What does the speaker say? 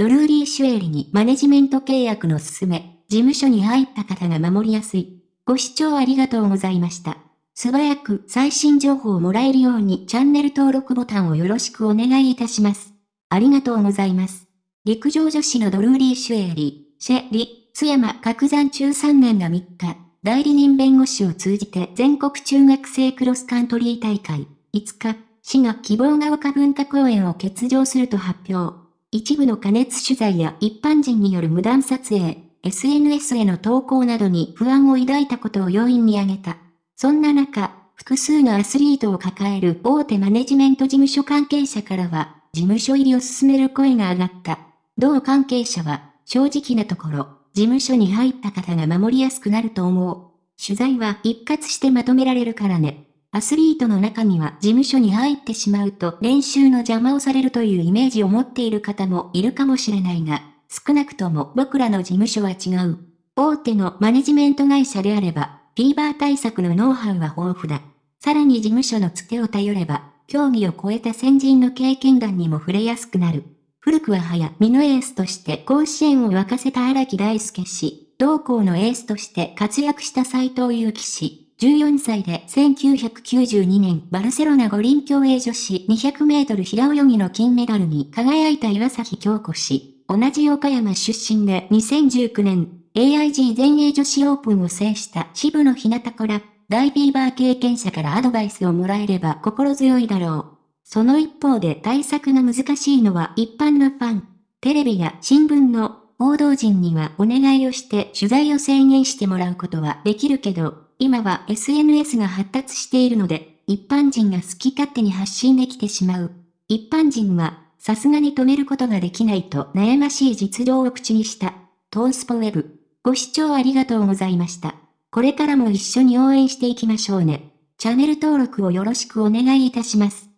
ドルーリー・シュエリにマネジメント契約の進め、事務所に入った方が守りやすい。ご視聴ありがとうございました。素早く最新情報をもらえるようにチャンネル登録ボタンをよろしくお願いいたします。ありがとうございます。陸上女子のドルーリー・シュエリー、シェリー、津山角山中3年が3日、代理人弁護士を通じて全国中学生クロスカントリー大会、5日、市が希望が丘文化公園を欠場すると発表。一部の加熱取材や一般人による無断撮影、SNS への投稿などに不安を抱いたことを要因に挙げた。そんな中、複数のアスリートを抱える大手マネジメント事務所関係者からは、事務所入りを進める声が上がった。同関係者は、正直なところ、事務所に入った方が守りやすくなると思う。取材は一括してまとめられるからね。アスリートの中には事務所に入ってしまうと練習の邪魔をされるというイメージを持っている方もいるかもしれないが、少なくとも僕らの事務所は違う。大手のマネジメント会社であれば、フィーバー対策のノウハウは豊富だ。さらに事務所のつてを頼れば、競技を超えた先人の経験談にも触れやすくなる。古くは早見のエースとして甲子園を沸かせた荒木大輔氏、同校のエースとして活躍した斎藤祐樹氏、14歳で1992年バルセロナ五輪競泳女子200メートル平泳ぎの金メダルに輝いた岩崎京子氏。同じ岡山出身で2019年 AIG 全英女子オープンを制した渋野日向から大ビーバー経験者からアドバイスをもらえれば心強いだろう。その一方で対策が難しいのは一般のファン。テレビや新聞の報道陣にはお願いをして取材を制限してもらうことはできるけど、今は SNS が発達しているので、一般人が好き勝手に発信できてしまう。一般人は、さすがに止めることができないと悩ましい実情を口にした。トースポウェブ。ご視聴ありがとうございました。これからも一緒に応援していきましょうね。チャンネル登録をよろしくお願いいたします。